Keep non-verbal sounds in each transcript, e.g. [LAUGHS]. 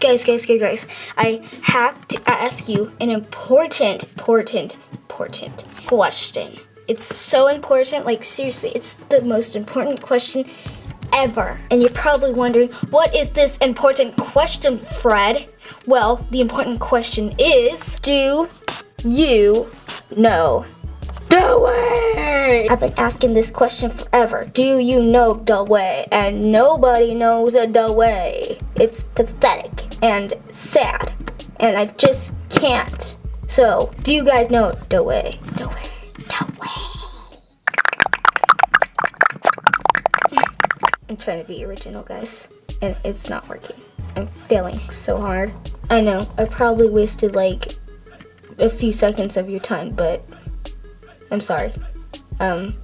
guys, guys, guys, guys. I have to ask you an important, important, important question. It's so important, like seriously, it's the most important question ever. And you're probably wondering, what is this important question, Fred? Well, the important question is, do you know the way? I've been asking this question forever. Do you know the way? And nobody knows the way. It's pathetic and sad. And I just can't. So, do you guys know the way? The way. The way. I'm trying to be original, guys. And it's not working. I'm failing so hard. I know, I probably wasted like a few seconds of your time, but I'm sorry. Um,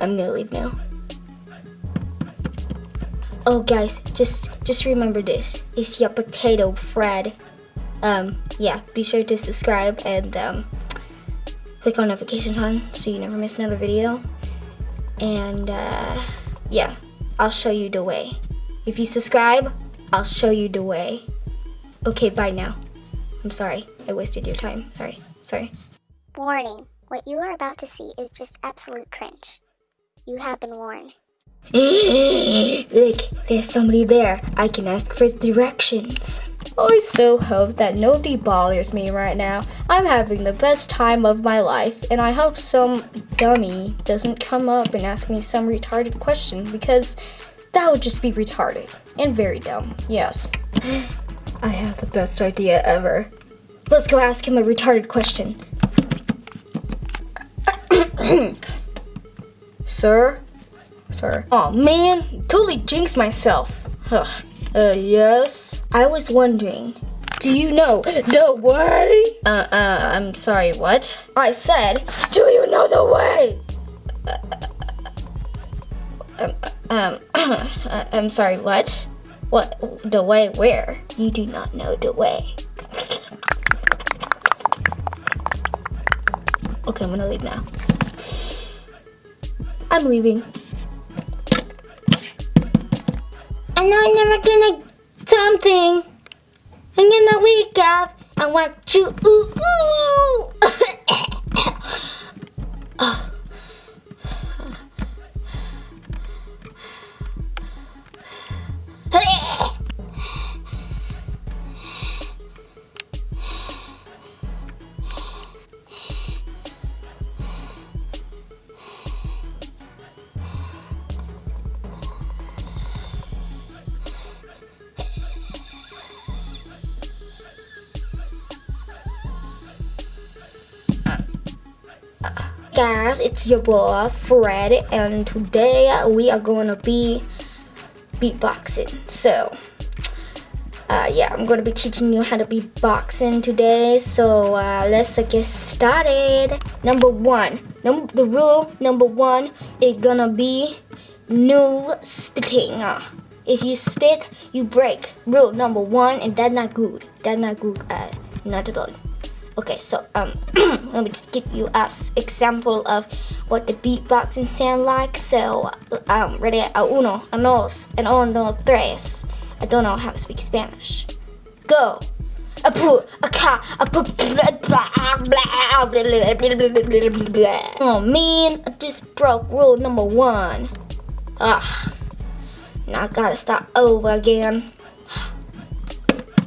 I'm gonna leave now. Oh guys, just just remember this. It's your potato, Fred. Um, yeah, be sure to subscribe and um, click on notifications on so you never miss another video. And uh, yeah, I'll show you the way. If you subscribe, I'll show you the way. Okay, bye now. I'm sorry. I wasted your time. Sorry. Sorry. Warning. What you are about to see is just absolute cringe. You have been warned. [LAUGHS] Look, there's somebody there. I can ask for directions. I so hope that nobody bothers me right now. I'm having the best time of my life, and I hope some dummy doesn't come up and ask me some retarded question because that would just be retarded and very dumb. Yes. [GASPS] I have the best idea ever. Let's go ask him a retarded question. [COUGHS] Sir? Oh man, totally jinxed myself. Ugh. Uh, yes? I was wondering, do you know the way? Uh, uh, I'm sorry, what? I said, do you know the way? Uh, um, um, [COUGHS] I'm sorry, what? What, the way where? You do not know the way. Okay, I'm gonna leave now. I'm leaving. Know I'm never gonna something. I'm gonna wake up. I want you. Ooh, ooh. Guys it's your boy Fred and today we are to be beatboxing. So uh, yeah I'm to be teaching you how to beatboxing today. So uh, let's uh, get started. Number one num the rule number one is gonna be no spitting. If you spit you break. Rule number one and that's not good. That's not good uh, not at all Okay, so um, let me just give you an example of what the beatboxing sound like. So, um, ready? A uno, a dos, a uno, tres. I don't know how to speak Spanish. Go. A poo, a ka, a poo, Oh man, I just broke rule number one. Ugh. Now I gotta start over again.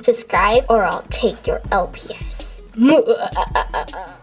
Subscribe or I'll take your LPS. Ну, а -а -а -а.